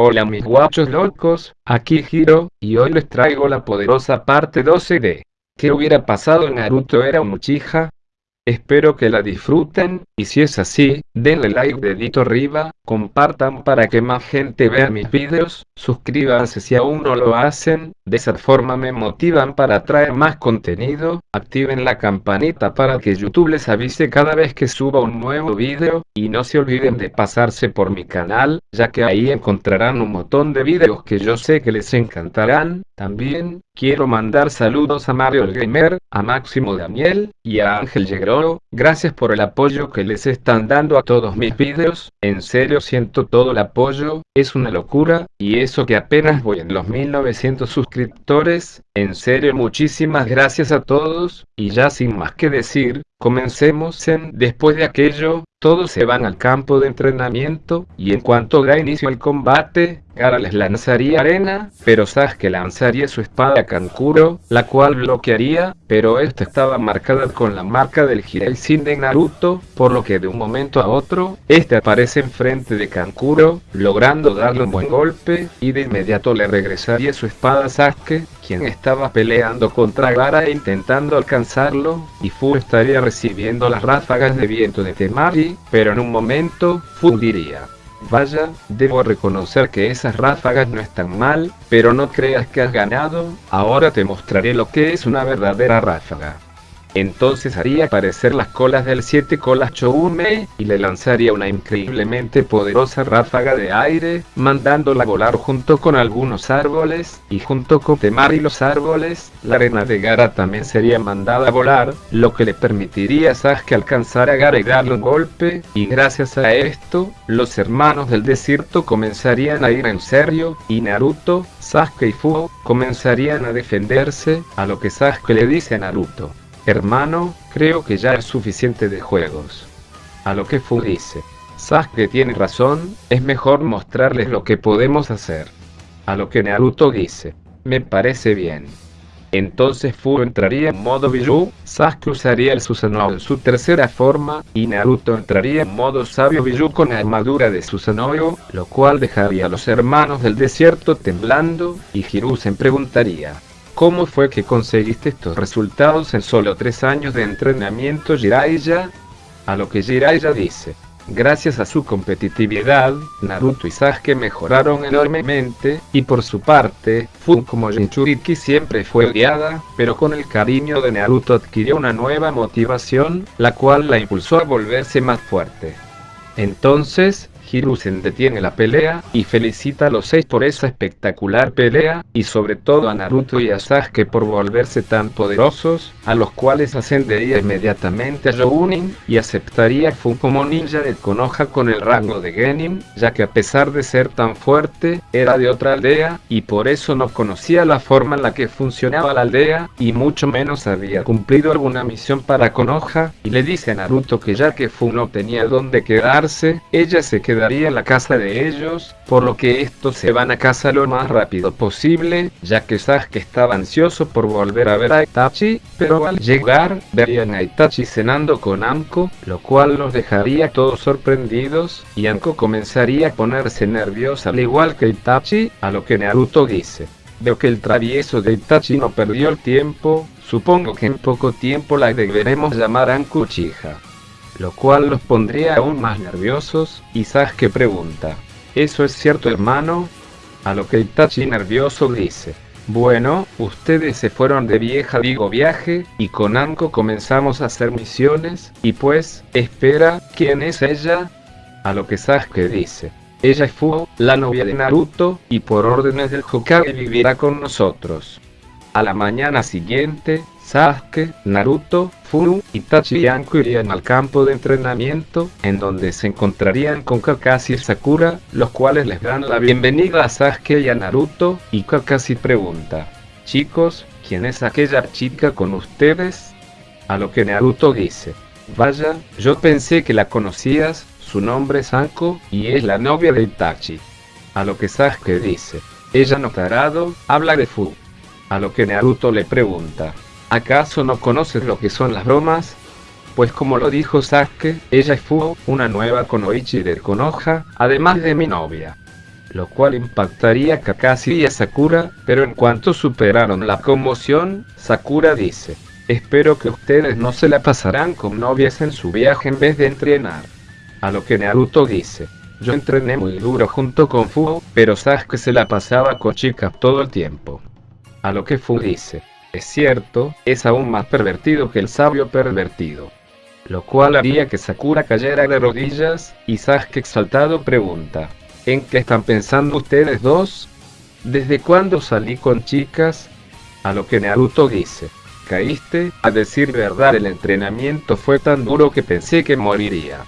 Hola mis guachos locos, aquí Hiro, y hoy les traigo la poderosa parte 12 de ¿Qué hubiera pasado Naruto era un Uchiha? Espero que la disfruten, y si es así, denle like dedito arriba, compartan para que más gente vea mis vídeos, suscríbanse si aún no lo hacen, de esa forma me motivan para traer más contenido, activen la campanita para que YouTube les avise cada vez que suba un nuevo vídeo, y no se olviden de pasarse por mi canal, ya que ahí encontrarán un montón de vídeos que yo sé que les encantarán, también, quiero mandar saludos a Mario el Gamer, a Máximo Daniel, y a Ángel Gracias por el apoyo que les están dando a todos mis vídeos, en serio siento todo el apoyo, es una locura, y eso que apenas voy en los 1900 suscriptores, en serio muchísimas gracias a todos, y ya sin más que decir, Comencemos en, después de aquello, todos se van al campo de entrenamiento, y en cuanto da inicio el combate, Gara les lanzaría arena, pero Sasuke lanzaría su espada a Kankuro, la cual bloquearía, pero esta estaba marcada con la marca del Sin de Naruto, por lo que de un momento a otro, este aparece enfrente de Kankuro, logrando darle un buen golpe, y de inmediato le regresaría su espada a Sasuke, quien estaba peleando contra Gara e intentando alcanzarlo, y Fu estaría recibiendo las ráfagas de viento de Temari, pero en un momento, Fu diría, Vaya, debo reconocer que esas ráfagas no están mal, pero no creas que has ganado, ahora te mostraré lo que es una verdadera ráfaga. Entonces haría aparecer las colas del 7 colas Choume, y le lanzaría una increíblemente poderosa ráfaga de aire, mandándola volar junto con algunos árboles, y junto con Temar y los árboles, la arena de Gara también sería mandada a volar, lo que le permitiría a Sasuke alcanzar a Gara y darle un golpe, y gracias a esto, los hermanos del desierto comenzarían a ir en serio, y Naruto, Sasuke y Fu comenzarían a defenderse, a lo que Sasuke le dice a Naruto. Hermano, creo que ya es suficiente de juegos. A lo que Fu dice. Sasuke tiene razón, es mejor mostrarles lo que podemos hacer. A lo que Naruto dice. Me parece bien. Entonces Fu entraría en modo Biju, Sasuke usaría el Susanoo en su tercera forma, y Naruto entraría en modo Sabio Biju con la armadura de Susanoo, lo cual dejaría a los hermanos del desierto temblando, y Hiruzen preguntaría, ¿Cómo fue que conseguiste estos resultados en solo tres años de entrenamiento Jiraiya? A lo que Jiraiya dice, gracias a su competitividad, Naruto y Sasuke mejoraron enormemente, y por su parte, Fu como Jinchuriki siempre fue odiada, pero con el cariño de Naruto adquirió una nueva motivación, la cual la impulsó a volverse más fuerte. Entonces, Hiruzen detiene la pelea, y felicita a los seis por esa espectacular pelea, y sobre todo a Naruto y a Sasuke por volverse tan poderosos, a los cuales ascendería inmediatamente a Jounin, y aceptaría Fu como ninja de Konoha con el rango de Genin, ya que a pesar de ser tan fuerte, era de otra aldea, y por eso no conocía la forma en la que funcionaba la aldea, y mucho menos había cumplido alguna misión para Konoha, y le dice a Naruto que ya que Fu no tenía dónde quedarse, ella se quedó quedaría la casa de ellos, por lo que estos se van a casa lo más rápido posible, ya que Sasuke estaba ansioso por volver a ver a Itachi, pero al llegar, verían a Itachi cenando con Anko, lo cual los dejaría todos sorprendidos, y Anko comenzaría a ponerse nerviosa al igual que Itachi, a lo que Naruto dice. Veo que el travieso de Itachi no perdió el tiempo, supongo que en poco tiempo la deberemos llamar Anko Uchiha lo cual los pondría aún más nerviosos, y Sasuke pregunta, ¿eso es cierto hermano? A lo que Itachi nervioso dice, bueno, ustedes se fueron de vieja digo viaje, y con Anko comenzamos a hacer misiones, y pues, espera, ¿quién es ella? A lo que Sasuke dice, ella es Fu, la novia de Naruto, y por órdenes del Hokage vivirá con nosotros. A la mañana siguiente, Sasuke, Naruto, Fu, Itachi y Anko irían al campo de entrenamiento, en donde se encontrarían con Kakashi y Sakura, los cuales les dan la bienvenida a Sasuke y a Naruto, y Kakashi pregunta, chicos, ¿quién es aquella chica con ustedes? A lo que Naruto dice, vaya, yo pensé que la conocías, su nombre es Anko, y es la novia de Itachi. A lo que Sasuke dice, ella no tarado, habla de Fu. A lo que Naruto le pregunta, ¿Acaso no conoces lo que son las bromas? Pues como lo dijo Sasuke, ella es Fu, una nueva Konoichi de Konoha, además de mi novia. lo cual impactaría a Kakashi y a Sakura, pero en cuanto superaron la conmoción, Sakura dice, espero que ustedes no se la pasarán con novias en su viaje en vez de entrenar. A lo que Naruto dice, yo entrené muy duro junto con Fu, pero Sasuke se la pasaba con chicas todo el tiempo. A lo que Fu dice, es cierto, es aún más pervertido que el sabio pervertido. Lo cual haría que Sakura cayera de rodillas, y Sasuke exaltado pregunta, ¿en qué están pensando ustedes dos? ¿Desde cuándo salí con chicas? A lo que Naruto dice, caíste, a decir verdad el entrenamiento fue tan duro que pensé que moriría.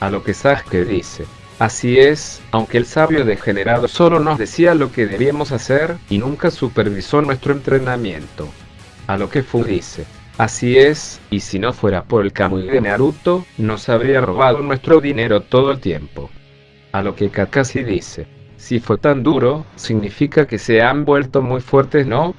A lo que Sasuke dice, Así es, aunque el sabio degenerado solo nos decía lo que debíamos hacer, y nunca supervisó nuestro entrenamiento. A lo que Fu dice, así es, y si no fuera por el Kamui de Naruto, nos habría robado nuestro dinero todo el tiempo. A lo que Kakashi dice, si fue tan duro, significa que se han vuelto muy fuertes, ¿no?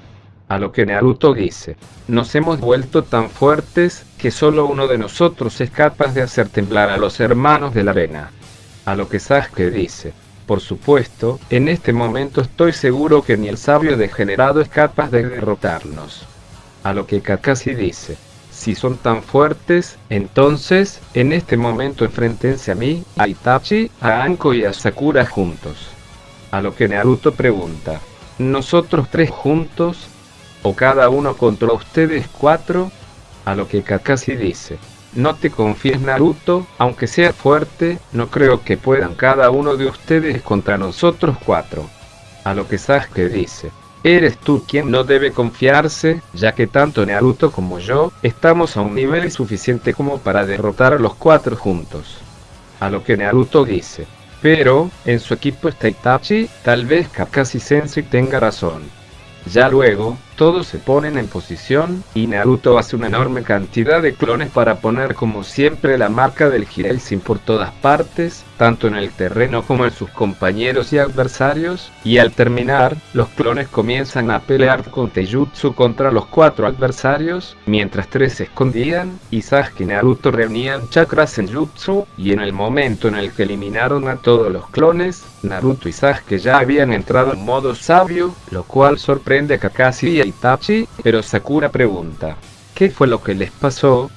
A lo que Naruto dice, nos hemos vuelto tan fuertes, que solo uno de nosotros es capaz de hacer temblar a los hermanos de la arena. A lo que Sasuke dice, por supuesto, en este momento estoy seguro que ni el sabio degenerado es capaz de derrotarnos. A lo que Kakashi dice, si son tan fuertes, entonces, en este momento enfrentense a mí, a Itachi, a Anko y a Sakura juntos. A lo que Naruto pregunta, ¿nosotros tres juntos? ¿O cada uno contra ustedes cuatro? A lo que Kakashi dice, no te confíes Naruto, aunque sea fuerte, no creo que puedan cada uno de ustedes contra nosotros cuatro. A lo que Sasuke dice, eres tú quien no debe confiarse, ya que tanto Naruto como yo, estamos a un nivel suficiente como para derrotar a los cuatro juntos. A lo que Naruto dice, pero, en su equipo está Itachi, tal vez Kakashi Sensei tenga razón. Ya luego, todos se ponen en posición, y Naruto hace una enorme cantidad de clones para poner como siempre la marca del Hireisen por todas partes, tanto en el terreno como en sus compañeros y adversarios, y al terminar, los clones comienzan a pelear con Teijutsu contra los cuatro adversarios, mientras tres se escondían, y Sasuke y Naruto reunían chakras en Jutsu, y en el momento en el que eliminaron a todos los clones, Naruto y Sasuke ya habían entrado en modo sabio, lo cual sorprende a Kakashi y Itachi, pero Sakura pregunta, ¿qué fue lo que les pasó?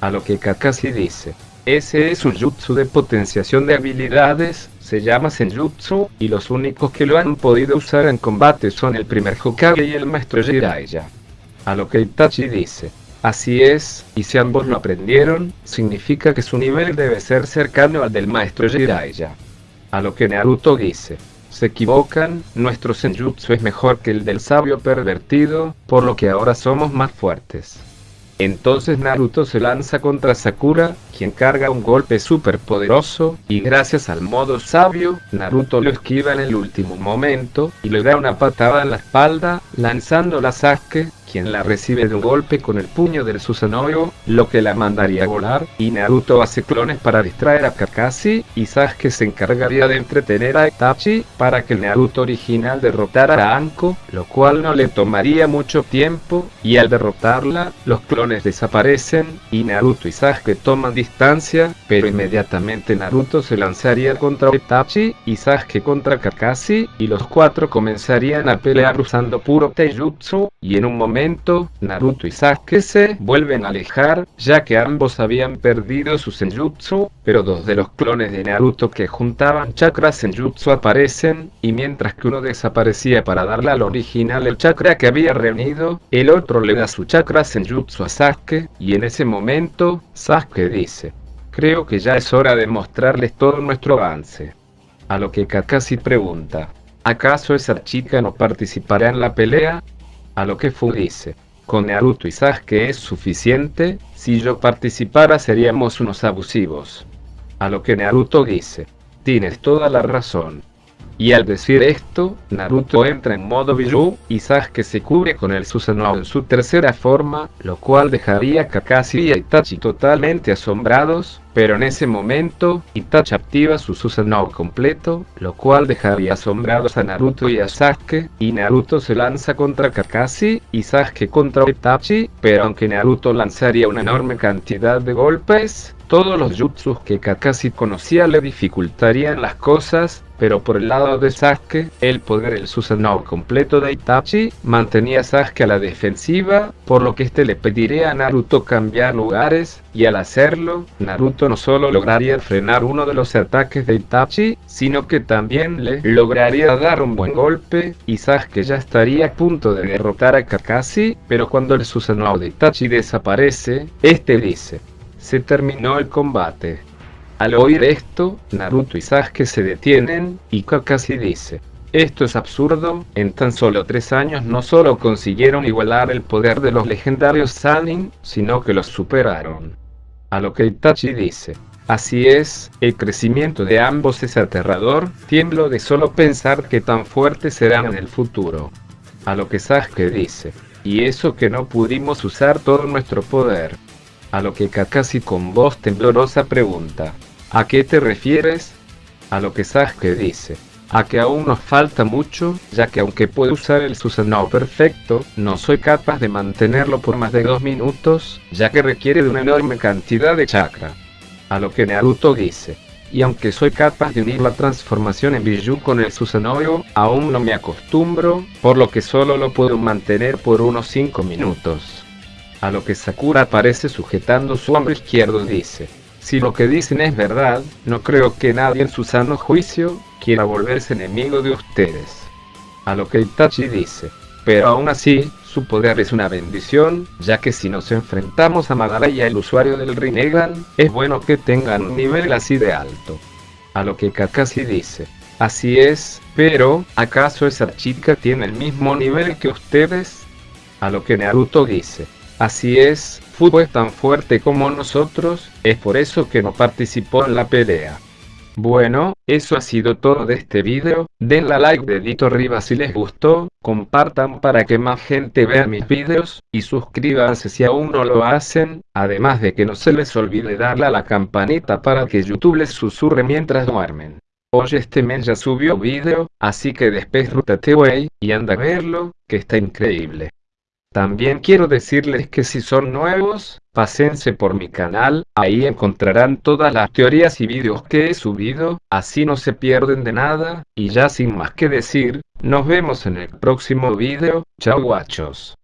A lo que Kakashi dice, ese es un jutsu de potenciación de habilidades, se llama Senjutsu, y los únicos que lo han podido usar en combate son el primer Hokage y el maestro Jiraiya. A lo que Itachi dice, así es, y si ambos lo aprendieron, significa que su nivel debe ser cercano al del maestro Jiraiya. A lo que Naruto dice, se equivocan, nuestro senjutsu es mejor que el del sabio pervertido, por lo que ahora somos más fuertes. Entonces Naruto se lanza contra Sakura, quien carga un golpe super poderoso, y gracias al modo sabio, Naruto lo esquiva en el último momento, y le da una patada en la espalda, lanzando la Sasuke, quien la recibe de un golpe con el puño del Susanoo, lo que la mandaría a volar, y Naruto hace clones para distraer a Kakashi, y Sasuke se encargaría de entretener a Itachi, para que el Naruto original derrotara a Anko, lo cual no le tomaría mucho tiempo, y al derrotarla, los clones desaparecen, y Naruto y Sasuke toman distancia, pero inmediatamente Naruto se lanzaría contra Itachi, y Sasuke contra Kakashi, y los cuatro comenzarían a pelear usando puro Taijutsu, y en un momento Naruto y Sasuke se vuelven a alejar, ya que ambos habían perdido su senjutsu, pero dos de los clones de Naruto que juntaban chakras senjutsu aparecen, y mientras que uno desaparecía para darle al original el chakra que había reunido, el otro le da su chakra senjutsu a Sasuke, y en ese momento, Sasuke dice, creo que ya es hora de mostrarles todo nuestro avance. A lo que Kakashi pregunta, ¿acaso esa chica no participará en la pelea? A lo que Fu dice, con Naruto y Sasuke es suficiente, si yo participara seríamos unos abusivos. A lo que Naruto dice, tienes toda la razón. Y al decir esto, Naruto entra en modo Biju, y Sasuke se cubre con el Susanoo en su tercera forma, lo cual dejaría a Kakashi y a Itachi totalmente asombrados, pero en ese momento, Itachi activa su Susanoo completo, lo cual dejaría asombrados a Naruto y a Sasuke, y Naruto se lanza contra Kakashi, y Sasuke contra Itachi, pero aunque Naruto lanzaría una enorme cantidad de golpes, Todos los jutsus que Kakashi conocía le dificultarían las cosas, pero por el lado de Sasuke, el poder el Susanoo completo de Itachi mantenía a Sasuke a la defensiva, por lo que este le pediría a Naruto cambiar lugares, y al hacerlo, Naruto no solo lograría frenar uno de los ataques de Itachi, sino que también le lograría dar un buen golpe, y Sasuke ya estaría a punto de derrotar a Kakashi, pero cuando el Susanoo de Itachi desaparece, este dice, se terminó el combate. Al oír esto, Naruto y Sasuke se detienen, y Kakashi dice, esto es absurdo, en tan solo tres años no solo consiguieron igualar el poder de los legendarios Sanin, sino que los superaron. A lo que Itachi dice, así es, el crecimiento de ambos es aterrador, tiemblo de solo pensar que tan fuertes serán en el futuro. A lo que Sasuke dice, y eso que no pudimos usar todo nuestro poder. A lo que Kakashi con voz temblorosa pregunta, ¿a qué te refieres? A lo que Sasuke dice, a que aún nos falta mucho, ya que aunque puedo usar el Susanoo perfecto, no soy capaz de mantenerlo por más de dos minutos, ya que requiere de una enorme cantidad de chakra. A lo que Naruto dice, y aunque soy capaz de unir la transformación en Biju con el Susanoo, aún no me acostumbro, por lo que solo lo puedo mantener por unos 5 minutos. A lo que Sakura aparece sujetando su hombro izquierdo dice, si lo que dicen es verdad, no creo que nadie en su sano juicio quiera volverse enemigo de ustedes. A lo que Itachi dice, pero aún así, su poder es una bendición, ya que si nos enfrentamos a Madara y al usuario del Rinnegan, es bueno que tengan un nivel así de alto. A lo que Kakashi dice, así es, pero, ¿acaso esa chica tiene el mismo nivel que ustedes? A lo que Naruto dice, Así es, fue tan fuerte como nosotros, es por eso que no participó en la pelea. Bueno, eso ha sido todo de este video, denle like dedito arriba si les gustó, compartan para que más gente vea mis videos, y suscríbanse si aún no lo hacen, además de que no se les olvide darle a la campanita para que YouTube les susurre mientras duermen. Hoy este men ya subió video, así que después rútate wey, y anda a verlo, que está increíble. También quiero decirles que si son nuevos, pásense por mi canal, ahí encontrarán todas las teorías y vídeos que he subido, así no se pierden de nada, y ya sin más que decir, nos vemos en el próximo vídeo, chao guachos.